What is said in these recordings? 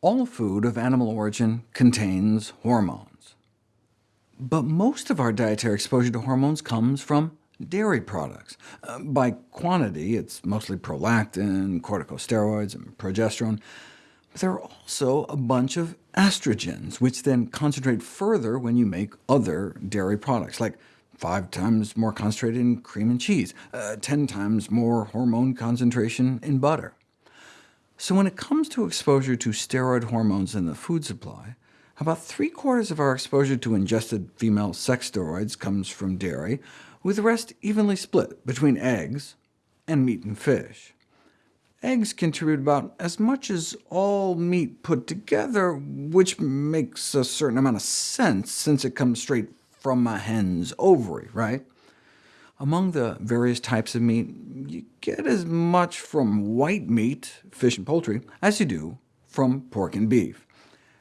All food of animal origin contains hormones. But most of our dietary exposure to hormones comes from dairy products. Uh, by quantity, it's mostly prolactin, corticosteroids, and progesterone, but there are also a bunch of estrogens, which then concentrate further when you make other dairy products, like five times more concentrated in cream and cheese, uh, 10 times more hormone concentration in butter. So when it comes to exposure to steroid hormones in the food supply, about three-quarters of our exposure to ingested female sex steroids comes from dairy, with the rest evenly split between eggs and meat and fish. Eggs contribute about as much as all meat put together, which makes a certain amount of sense, since it comes straight from a hen's ovary, right? Among the various types of meat, you get as much from white meat, fish and poultry, as you do from pork and beef.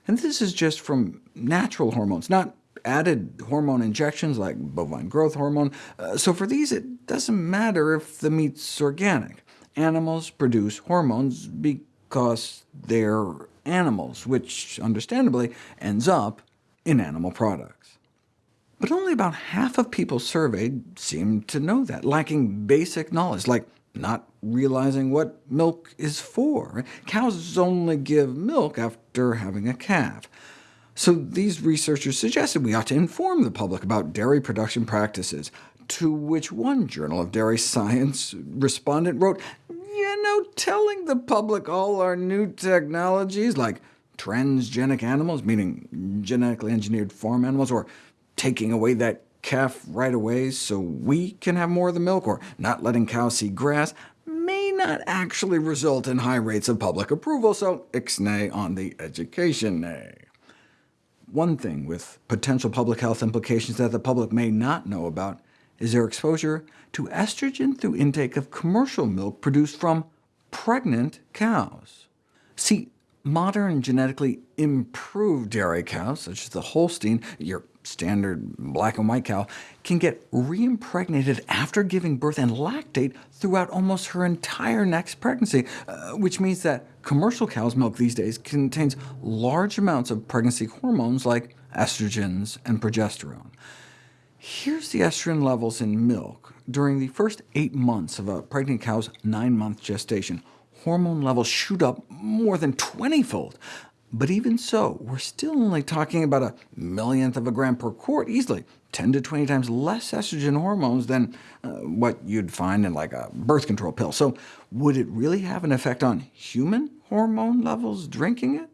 And this is just from natural hormones, not added hormone injections like bovine growth hormone. Uh, so for these, it doesn't matter if the meat's organic. Animals produce hormones because they're animals, which understandably ends up in animal products. But only about half of people surveyed seemed to know that, lacking basic knowledge, like not realizing what milk is for. Cows only give milk after having a calf. So these researchers suggested we ought to inform the public about dairy production practices, to which one journal of dairy science respondent wrote, you know, telling the public all our new technologies, like transgenic animals, meaning genetically engineered farm animals, or taking away that calf right away so we can have more of the milk, or not letting cows see grass, may not actually result in high rates of public approval, so ixnay on the education nay. One thing with potential public health implications that the public may not know about is their exposure to estrogen through intake of commercial milk produced from pregnant cows. See, modern genetically improved dairy cows, such as the Holstein, your standard black and white cow, can get reimpregnated after giving birth and lactate throughout almost her entire next pregnancy, uh, which means that commercial cow's milk these days contains large amounts of pregnancy hormones like estrogens and progesterone. Here's the estrogen levels in milk during the first eight months of a pregnant cow's nine-month gestation. Hormone levels shoot up more than 20-fold, but even so, we're still only talking about a millionth of a gram per quart easily, 10 to 20 times less estrogen hormones than uh, what you'd find in like a birth control pill. So would it really have an effect on human hormone levels drinking it?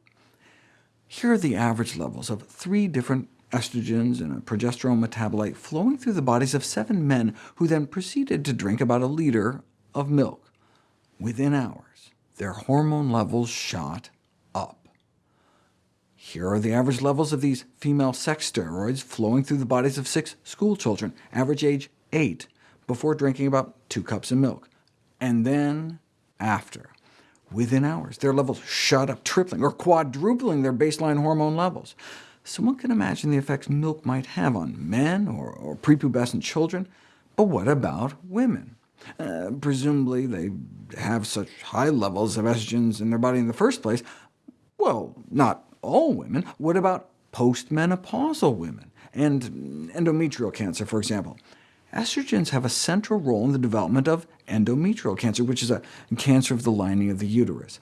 Here are the average levels of three different estrogens and a progesterone metabolite flowing through the bodies of seven men who then proceeded to drink about a liter of milk. Within hours, their hormone levels shot up. here are the average levels of these female sex steroids flowing through the bodies of six schoolchildren, average age 8, before drinking about 2 cups of milk. And then after. Within hours, their levels shot up, tripling or quadrupling their baseline hormone levels. So one can imagine the effects milk might have on men or, or prepubescent children, but what about women? Uh, presumably they have such high levels of estrogens in their body in the first place. Well, not all women. What about postmenopausal women, and endometrial cancer, for example? Estrogens have a central role in the development of endometrial cancer, which is a cancer of the lining of the uterus.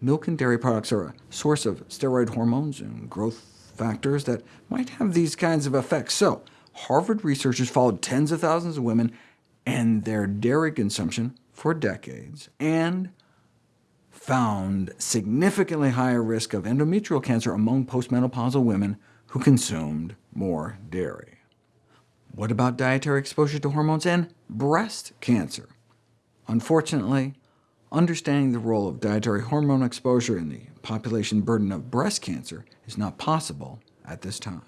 Milk and dairy products are a source of steroid hormones and growth factors that might have these kinds of effects. So, Harvard researchers followed tens of thousands of women and their dairy consumption for decades, and found significantly higher risk of endometrial cancer among postmenopausal women who consumed more dairy. What about dietary exposure to hormones and breast cancer? Unfortunately, understanding the role of dietary hormone exposure in the population burden of breast cancer is not possible at this time.